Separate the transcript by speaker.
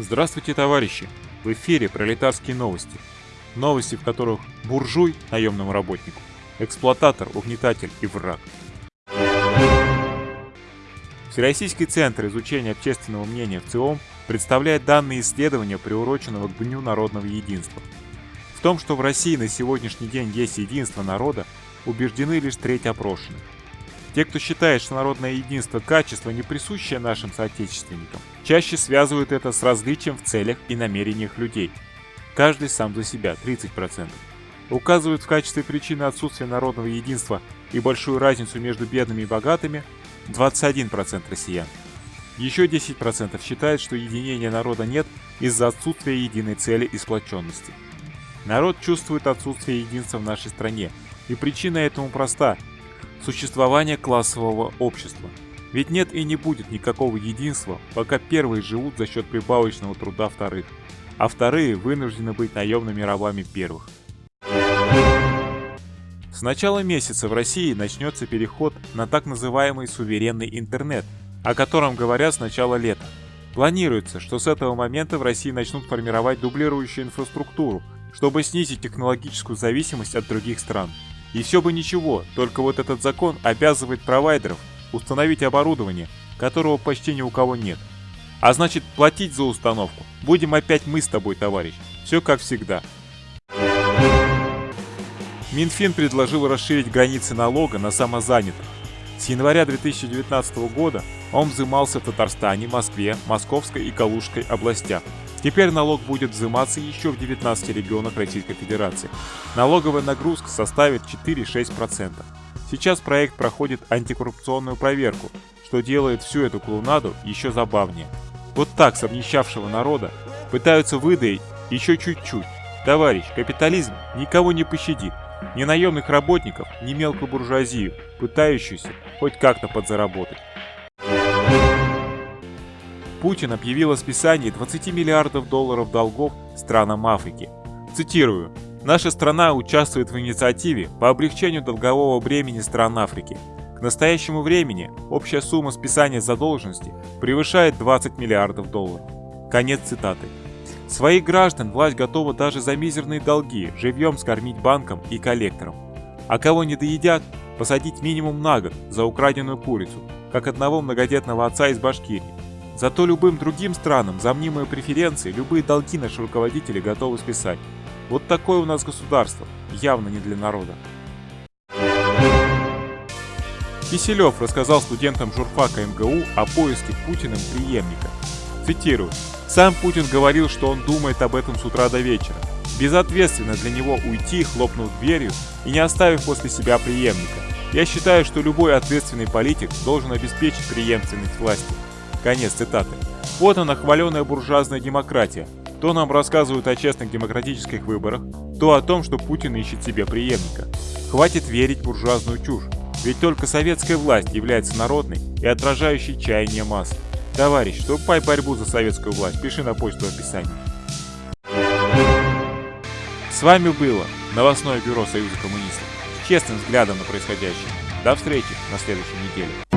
Speaker 1: Здравствуйте, товарищи! В эфире пролетарские новости. Новости, в которых буржуй наемному работнику, эксплуататор, угнетатель и враг. Всероссийский центр изучения общественного мнения в ЦИОМ представляет данные исследования, приуроченного к Дню народного единства. В том, что в России на сегодняшний день есть единство народа, убеждены лишь треть опрошенных. Те, кто считает, что народное единство – качество, не присущее нашим соотечественникам, чаще связывают это с различием в целях и намерениях людей. Каждый сам за себя – 30%. Указывают в качестве причины отсутствия народного единства и большую разницу между бедными и богатыми – 21% россиян. Еще 10% считают, что единения народа нет из-за отсутствия единой цели и сплоченности. Народ чувствует отсутствие единства в нашей стране, и причина этому проста существования классового общества. Ведь нет и не будет никакого единства, пока первые живут за счет прибавочного труда вторых, а вторые вынуждены быть наемными рабами первых. С начала месяца в России начнется переход на так называемый суверенный интернет, о котором говорят с начала лета. Планируется, что с этого момента в России начнут формировать дублирующую инфраструктуру, чтобы снизить технологическую зависимость от других стран. И все бы ничего, только вот этот закон обязывает провайдеров установить оборудование, которого почти ни у кого нет. А значит, платить за установку будем опять мы с тобой, товарищ. Все как всегда. Минфин предложил расширить границы налога на самозанятых. С января 2019 года он взимался в Татарстане, Москве, Московской и Калужской областях. Теперь налог будет взиматься еще в 19 регионах Российской Федерации. Налоговая нагрузка составит 4-6%. Сейчас проект проходит антикоррупционную проверку, что делает всю эту клоунаду еще забавнее. Вот так с народа пытаются выдаить еще чуть-чуть. Товарищ, капитализм никого не пощадит. Ни наемных работников, ни мелкую буржуазию, пытающуюся хоть как-то подзаработать. Путин объявил о списании 20 миллиардов долларов долгов странам Африки. Цитирую. «Наша страна участвует в инициативе по облегчению долгового бремени стран Африки. К настоящему времени общая сумма списания задолженности превышает 20 миллиардов долларов». Конец цитаты. Своих граждан власть готова даже за мизерные долги живьем скормить банкам и коллекторам. А кого не доедят, посадить минимум на год за украденную курицу, как одного многодетного отца из Башкирии. Зато любым другим странам за мнимые преференции любые долги наши руководители готовы списать. Вот такое у нас государство, явно не для народа. Киселев рассказал студентам журфака МГУ о поиске Путиным преемника. Цитирую. «Сам Путин говорил, что он думает об этом с утра до вечера. Безответственно для него уйти, хлопнув дверью и не оставив после себя преемника. Я считаю, что любой ответственный политик должен обеспечить преемственность власти. Конец цитаты. Вот она, хваленая буржуазная демократия. То нам рассказывают о честных демократических выборах, то о том, что Путин ищет себе преемника. Хватит верить буржуазную чушь, ведь только советская власть является народной и отражающей чаяния масс. Товарищ, вступай в борьбу за советскую власть, пиши на почту в описании. С вами было новостное бюро Союза коммунистов с честным взглядом на происходящее. До встречи на следующей неделе.